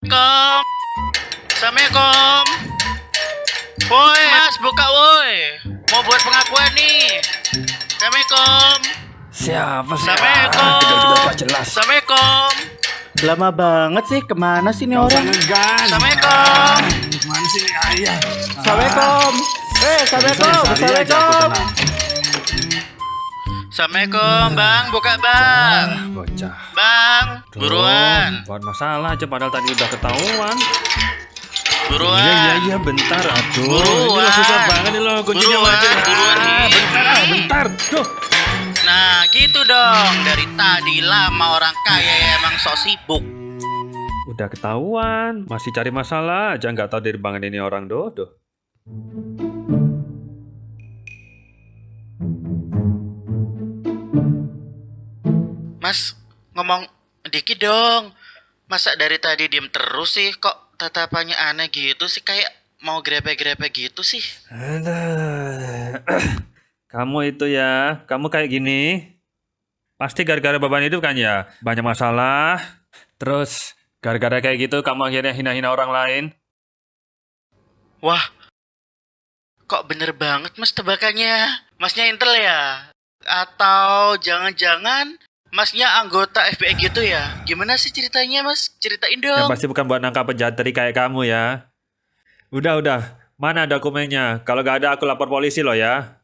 Assalamualaikum. Assalamualaikum. Woi, Mas, buka woi. Mau buat pengakuan nih. Assalamualaikum. Siapa sih? Assalamualaikum. Ah, Tidak tidak jelas. Assalamualaikum. Lama banget sih, ke mana sih nih orang? Assalamualaikum. Mana sih nih ayah? Assalamualaikum. Eh, Assalamualaikum. Assalamualaikum. Assalamualaikum, Bang. Buka, Bang. Ah, bocah. Bang, buruan. Buat masalah aja padahal tadi udah ketahuan. Buruan. Iya iya iya bentar aduh. Buruan. Ini susah banget nih lo kuncinya Buruan, aja. buruan nih. Ah, bentar ah, bentar. Tuh. Nah, gitu dong. Dari tadi lama orang kaya ya emang sok sibuk. Udah ketahuan, masih cari masalah aja nggak tahu dari banget ini orang dodo. Mas, ngomong dikit dong. Masa dari tadi diem terus sih? Kok tatapannya aneh gitu sih? Kayak mau grepe-grepe gitu sih? Kamu itu ya, kamu kayak gini. Pasti gara-gara beban hidup kan ya? Banyak masalah. Terus gara-gara kayak gitu kamu akhirnya hina-hina orang lain. Wah, kok bener banget mas tebakannya? Masnya intel ya? Atau jangan-jangan masnya anggota FBI gitu ya? Gimana sih ceritanya mas? Ceritain Yang dong. pasti bukan buat nangkap penjahat dari kayak kamu ya. Udah, udah. Mana dokumennya? Kalau gak ada aku lapor polisi loh ya.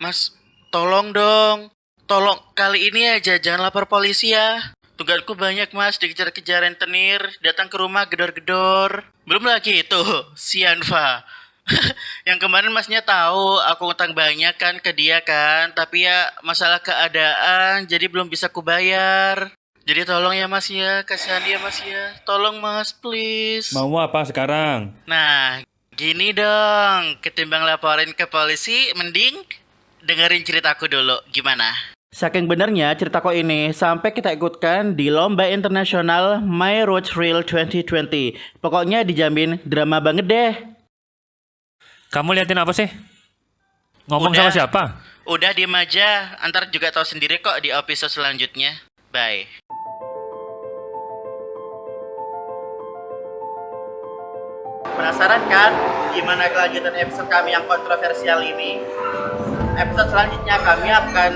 Mas, tolong dong. Tolong kali ini aja jangan lapor polisi ya. Tugasku banyak mas, dikejar-kejar rentenir, datang ke rumah gedor-gedor. Belum lagi itu, si Anfa. Yang kemarin masnya tahu aku utang banyak kan ke dia kan, tapi ya masalah keadaan jadi belum bisa kubayar. Jadi tolong ya mas ya, kasihan dia mas ya. Tolong mas, please. Mau apa sekarang? Nah, gini dong, ketimbang laporin ke polisi, mending dengerin ceritaku dulu, gimana? Saking benernya cerita kok ini sampai kita ikutkan di lomba internasional My Road Trail 2020. Pokoknya dijamin drama banget deh. Kamu liatin apa sih? Ngomong Udah. sama siapa? Udah diem aja, antar juga tahu sendiri kok di episode selanjutnya. Bye. Penasaran kan gimana kelanjutan episode kami yang kontroversial ini? Episode selanjutnya kami akan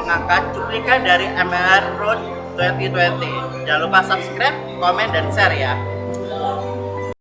mengangkat cuplikan dari MR Road 2020. Jangan lupa subscribe, komen, dan share ya.